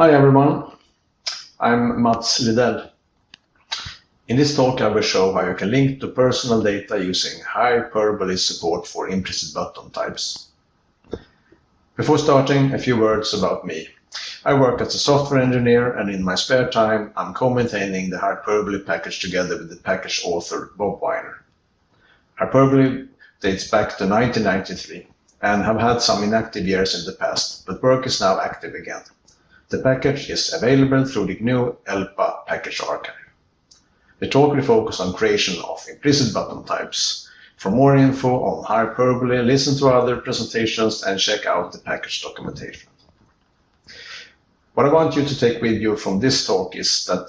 Hi everyone, I'm Mats Lidell. In this talk I will show how you can link to personal data using hyperbole support for implicit button types. Before starting, a few words about me. I work as a software engineer and in my spare time I'm co-maintaining the Hyperbole package together with the package author Bob Weiner. Hyperbole dates back to 1993 and have had some inactive years in the past, but work is now active again. The package is available through the GNU ELPA package archive. The talk will focus on creation of implicit button types. For more info on Hyperbole, listen to other presentations and check out the package documentation. What I want you to take with you from this talk is that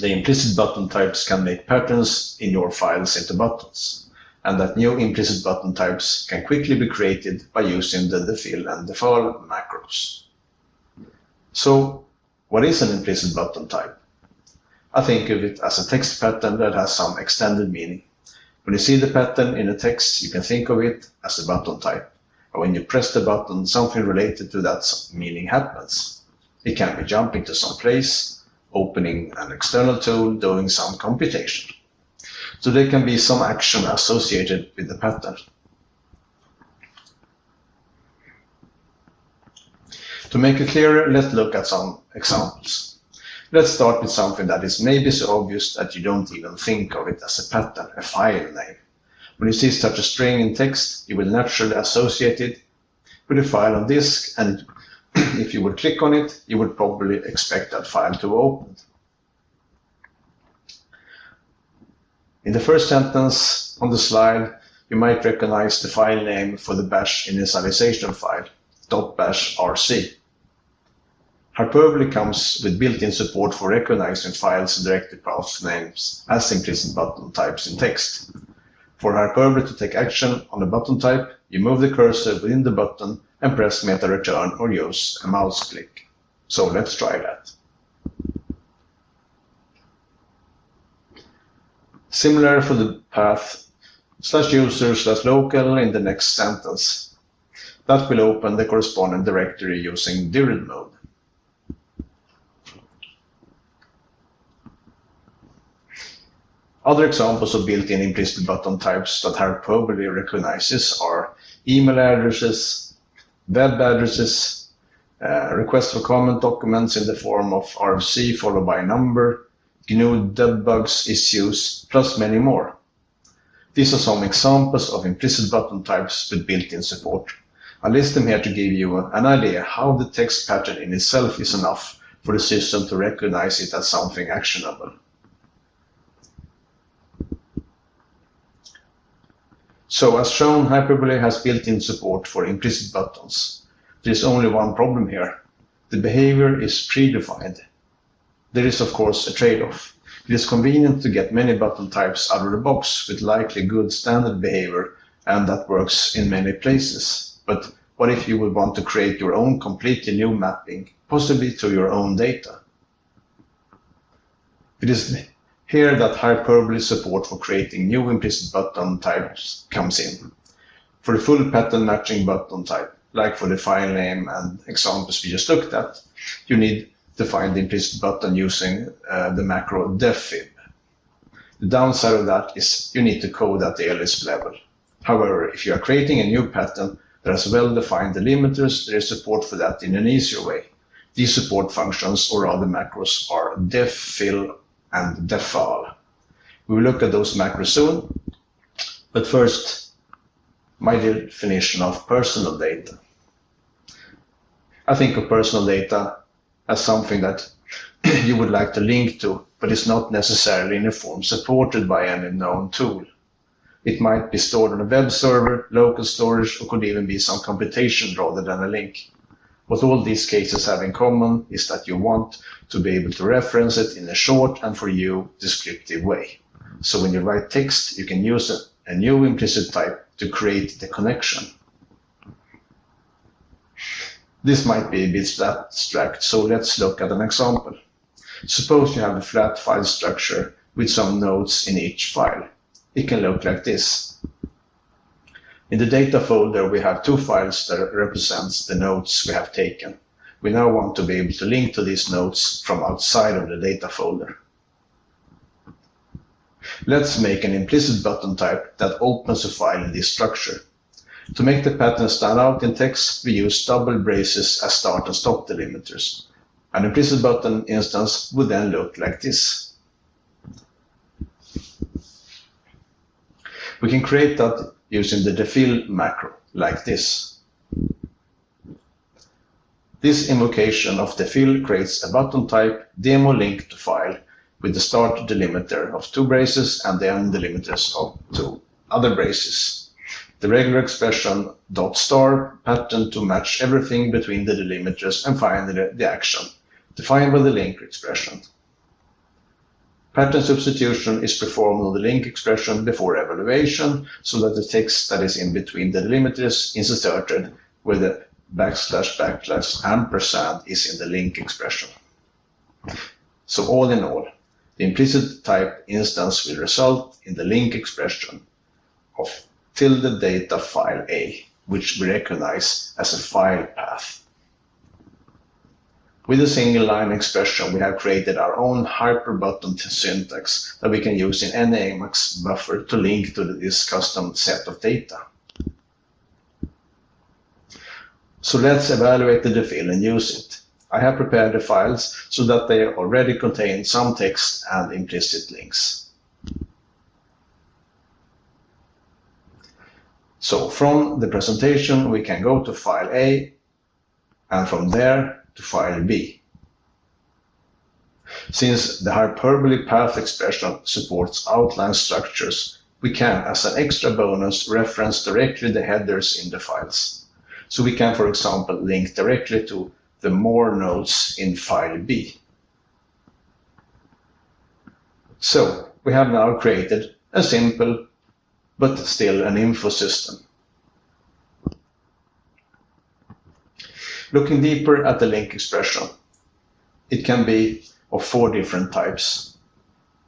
the implicit button types can make patterns in your files into buttons, and that new implicit button types can quickly be created by using the defil and defal macros. So, what is an implicit button type? I think of it as a text pattern that has some extended meaning. When you see the pattern in a text, you can think of it as a button type. When you press the button, something related to that meaning happens. It can be jumping to some place, opening an external tool, doing some computation. So there can be some action associated with the pattern. To make it clearer, let's look at some examples. Let's start with something that is maybe so obvious that you don't even think of it as a pattern, a file name. When you see such a string in text, you will naturally associate it with a file on disk and if you would click on it, you would probably expect that file to open. In the first sentence on the slide, you might recognize the file name for the bash initialization file, .bash rc. Hyperbole comes with built-in support for recognizing files and directory path names as implicit button types in text. For Hyperbole to take action on a button type, you move the cursor within the button and press meta return or use a mouse click. So let's try that. Similar for the path slash user slash local in the next sentence. That will open the corresponding directory using dired mode. Other examples of built-in implicit button types that Hyperbole recognizes are email addresses, web addresses, uh, request for comment documents in the form of RFC followed by a number, GNU debbugs issues, plus many more. These are some examples of implicit button types with built-in support. I list them here to give you an idea how the text pattern in itself is enough for the system to recognize it as something actionable. So as shown, Hyperbole has built-in support for implicit buttons. There is only one problem here. The behavior is predefined. There is of course a trade-off. It is convenient to get many button types out of the box with likely good standard behavior and that works in many places. But what if you would want to create your own completely new mapping, possibly to your own data? It is here that hyperbole support for creating new implicit button types comes in. For the full pattern matching button type, like for the file name and examples we just looked at, you need to find the implicit button using uh, the macro defib. The downside of that is you need to code at the Lisp level. However, if you are creating a new pattern that has well-defined delimiters, there is support for that in an easier way. These support functions, or other macros, are defil, and defal. We will look at those macros soon, but first, my definition of personal data. I think of personal data as something that you would like to link to, but is not necessarily in a form supported by any known tool. It might be stored on a web server, local storage, or could even be some computation rather than a link. What all these cases have in common is that you want to be able to reference it in a short and for you descriptive way. So when you write text, you can use a, a new implicit type to create the connection. This might be a bit abstract, so let's look at an example. Suppose you have a flat file structure with some nodes in each file. It can look like this. In the data folder, we have two files that represents the notes we have taken. we now want to be able to link to these notes from outside of the data folder. Let's make an implicit button type that opens a file in this structure. To make the pattern stand out in text, we use double braces as start and stop delimiters. An implicit button instance would then look like this. We can create that using the defil macro, like this. This invocation of defil creates a button type demo link to file with the start delimiter of two braces and the end delimiters of two other braces. The regular expression dot star pattern to match everything between the delimiters and finally the action, defined by the link expression. Pattern substitution is performed on the link expression before evaluation so that the text that is in between the delimiters is inserted where the backslash backslash ampersand is in the link expression. So all in all, the implicit type instance will result in the link expression of tilde data file A, which we recognize as a file path. With a single line expression, we have created our own hyperbutton syntax that we can use in any Emacs buffer to link to this custom set of data. So let's evaluate the defil and use it. I have prepared the files so that they already contain some text and implicit links. So from the presentation, we can go to file A and from there to file B. Since the hyperbole path expression supports outline structures, we can, as an extra bonus, reference directly the headers in the files. So we can, for example, link directly to the more nodes in file B. So we have now created a simple but still an info system. Looking deeper at the link expression, it can be of four different types.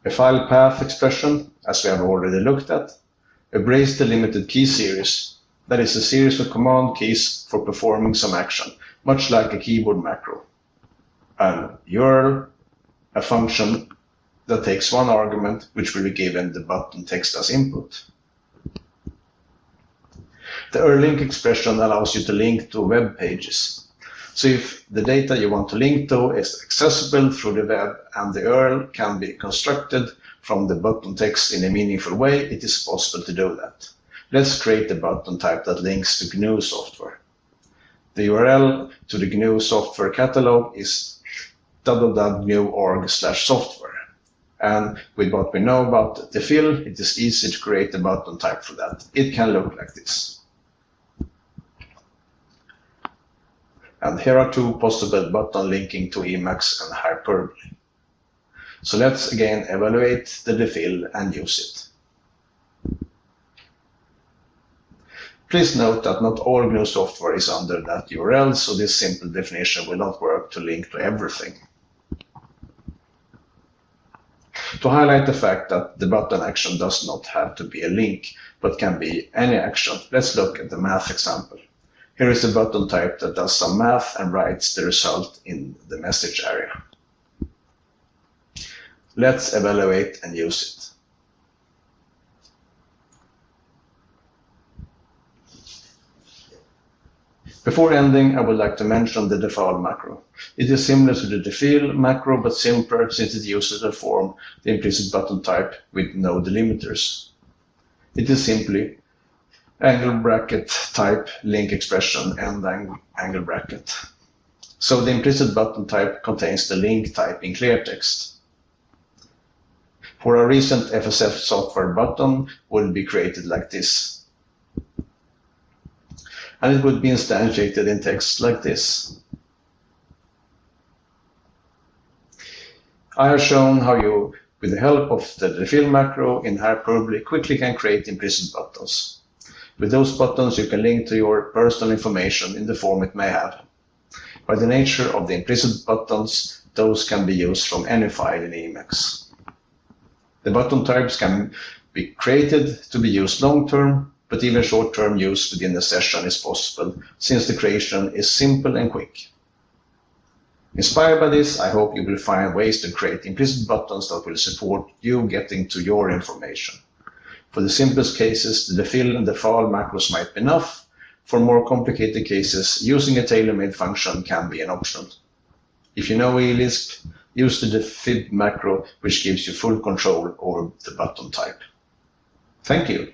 A file path expression, as we have already looked at, a brace delimited key series, that is a series of command keys for performing some action, much like a keyboard macro. An URL, a function that takes one argument, which will be given the button text as input. The URL link expression allows you to link to web pages. So if the data you want to link to is accessible through the web and the URL can be constructed from the button text in a meaningful way, it is possible to do that. Let's create a button type that links to GNU software. The URL to the GNU software catalog is www.gnu.org software. And with what we know about defil, it is easy to create a button type for that. It can look like this. And here are two possible button linking to Emacs and Hyperbole. So let's again evaluate the defil and use it. Please note that not all GNU software is under that URL, so this simple definition will not work to link to everything. To highlight the fact that the button action does not have to be a link, but can be any action, let's look at the math example. Here is a button type that does some math and writes the result in the message area. Let's evaluate and use it. Before ending, I would like to mention the defal macro. It is similar to the defil macro, but simpler since it uses the form the implicit button type with no delimiters. It is simply angle bracket type link expression and angle bracket. So the implicit button type contains the link type in clear text. For a recent FSF software button will be created like this and it would be instantiated in text like this. I have shown how you, with the help of the defil macro in Hyperbole, quickly can create implicit buttons. With those buttons, you can link to your personal information in the form it may have. By the nature of the implicit buttons, those can be used from any file in Emacs. The button types can be created to be used long-term but even short-term use within the session is possible since the creation is simple and quick. Inspired by this, I hope you will find ways to create implicit buttons that will support you getting to your information. For the simplest cases, defil and defal macros might be enough. For more complicated cases, using a tailor-made function can be an option. If you know ELISP, use the defib macro, which gives you full control over the button type. Thank you.